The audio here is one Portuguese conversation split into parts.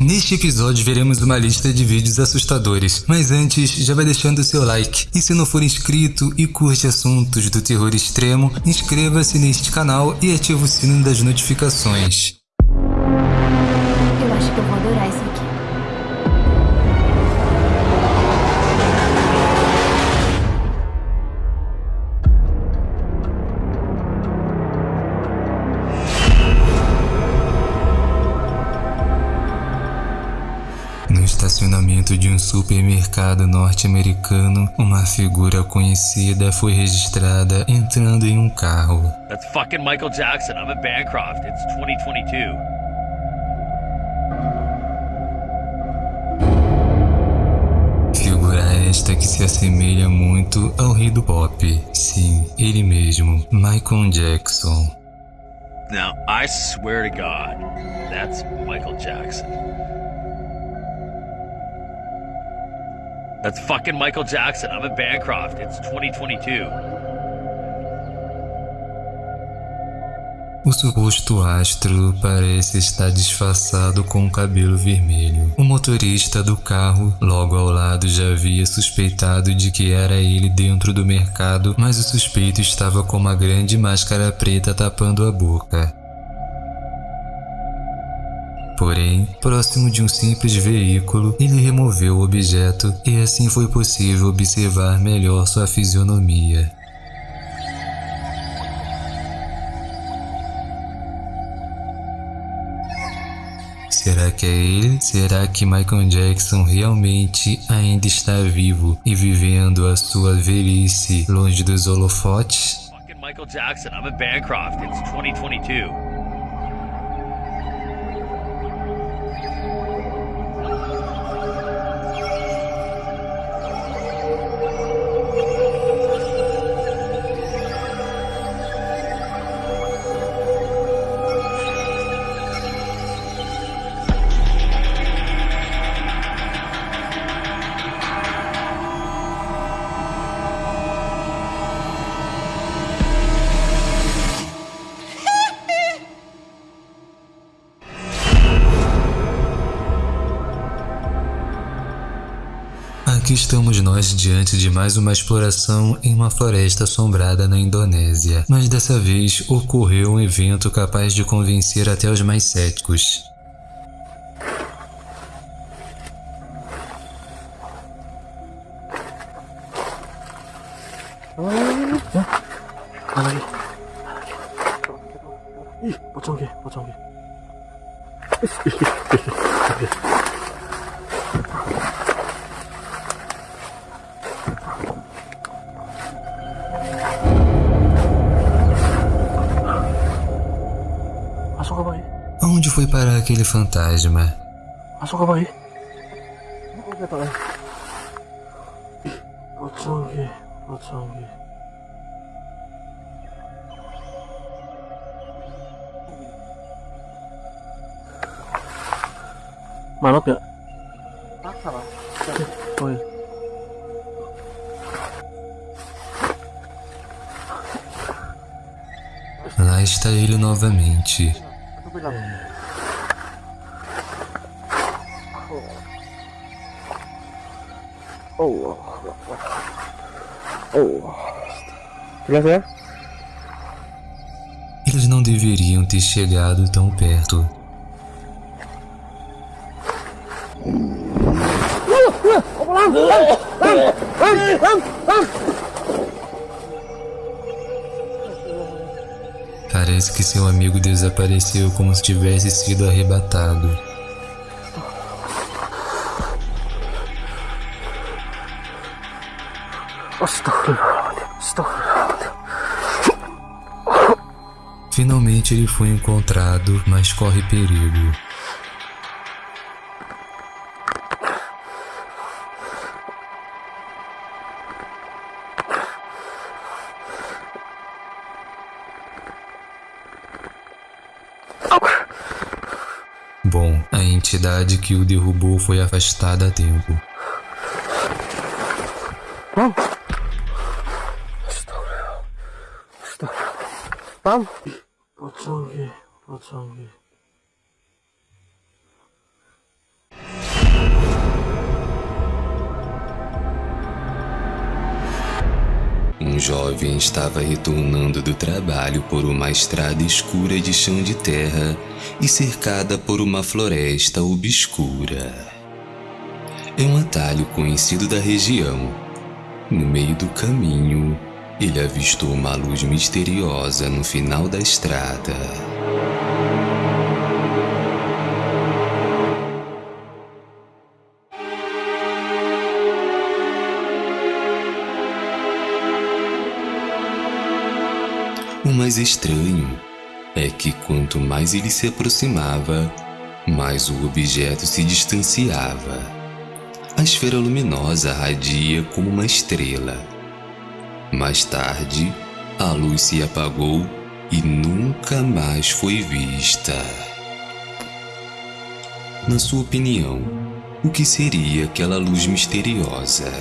Neste episódio veremos uma lista de vídeos assustadores, mas antes já vai deixando seu like. E se não for inscrito e curte assuntos do terror extremo, inscreva-se neste canal e ative o sino das notificações. Estacionamento de um supermercado norte-americano, uma figura conhecida foi registrada entrando em um carro. That's fucking Michael Jackson. I'm at Bancroft. It's 2022. Figura esta que se assemelha muito ao rei do pop. Sim, ele mesmo, Michael Jackson. Now, I swear to God, that's Michael Jackson. That's fucking Michael Jackson. I'm Bancroft. It's 2022. O suposto astro parece estar disfarçado com o cabelo vermelho. O motorista do carro, logo ao lado, já havia suspeitado de que era ele dentro do mercado, mas o suspeito estava com uma grande máscara preta tapando a boca. Porém, próximo de um simples veículo, ele removeu o objeto e assim foi possível observar melhor sua fisionomia. Será que é ele? Será que Michael Jackson realmente ainda está vivo e vivendo a sua velhice longe dos holofotes? Michael Jackson. I'm at Bancroft. It's 2022. Aqui estamos nós diante de mais uma exploração em uma floresta assombrada na Indonésia, mas dessa vez ocorreu um evento capaz de convencer até os mais céticos. 이 aquele fantasma. Ah, Mas como aí? Mano, não pior. Tá, cara. Oi. Lá está ele novamente. Oh Oh Jelas ya? Eles não deveriam ter chegado tão perto. Parece que seu amigo desapareceu como se tivesse sido arrebatado. Finalmente ele foi encontrado, mas corre perigo. Bom, a entidade que o derrubou foi afastada a tempo. Bang tam? Pociągi, pociągi. Um jovem estava retornando do trabalho por uma estrada escura de chão de terra e cercada por uma floresta obscura. É um atalho conhecido da região. No meio do caminho, ele avistou uma luz misteriosa no final da estrada. O mais estranho é que quanto mais ele se aproximava, mais o objeto se distanciava. A esfera luminosa radia como uma estrela. Mais tarde, a luz se apagou e nunca mais foi vista. Na sua opinião, o que seria aquela luz misteriosa?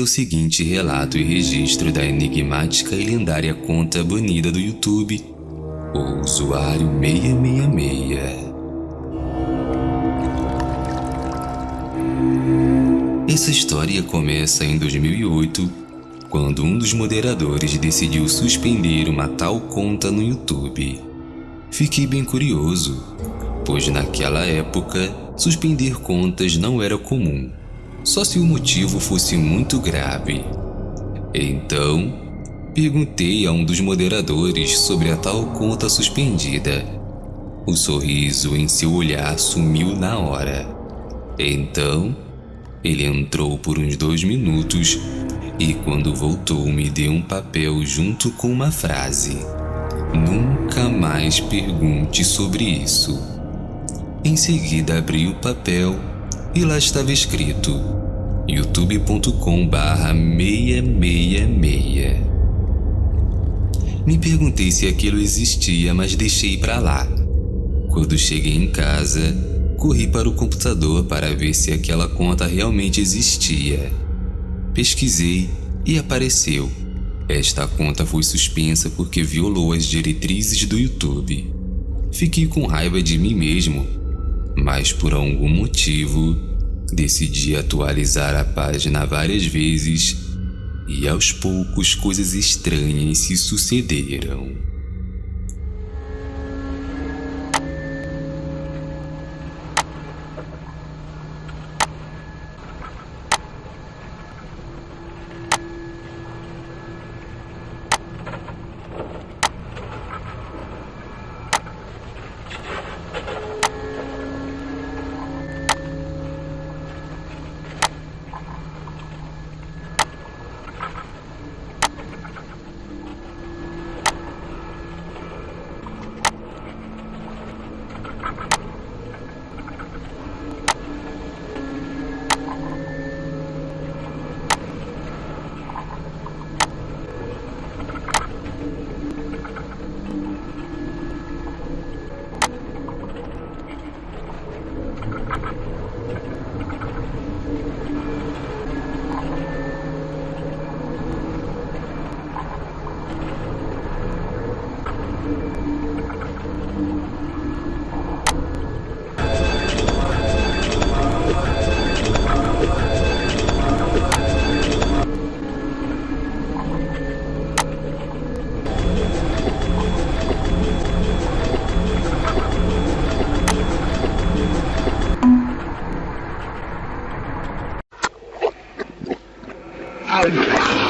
O seguinte relato e registro da enigmática e lendária conta banida do YouTube, o usuário 666. Essa história começa em 2008, quando um dos moderadores decidiu suspender uma tal conta no YouTube. Fiquei bem curioso, pois naquela época suspender contas não era comum só se o motivo fosse muito grave. Então, perguntei a um dos moderadores sobre a tal conta suspendida. O sorriso em seu olhar sumiu na hora. Então, ele entrou por uns dois minutos e, quando voltou, me deu um papel junto com uma frase: Nunca mais pergunte sobre isso. Em seguida, abri o papel e lá estava escrito youtube.com barra 666. Me perguntei se aquilo existia, mas deixei para lá. Quando cheguei em casa, corri para o computador para ver se aquela conta realmente existia. Pesquisei e apareceu. Esta conta foi suspensa porque violou as diretrizes do YouTube. Fiquei com raiva de mim mesmo mas por algum motivo decidi atualizar a página várias vezes e aos poucos coisas estranhas se sucederam. Allen.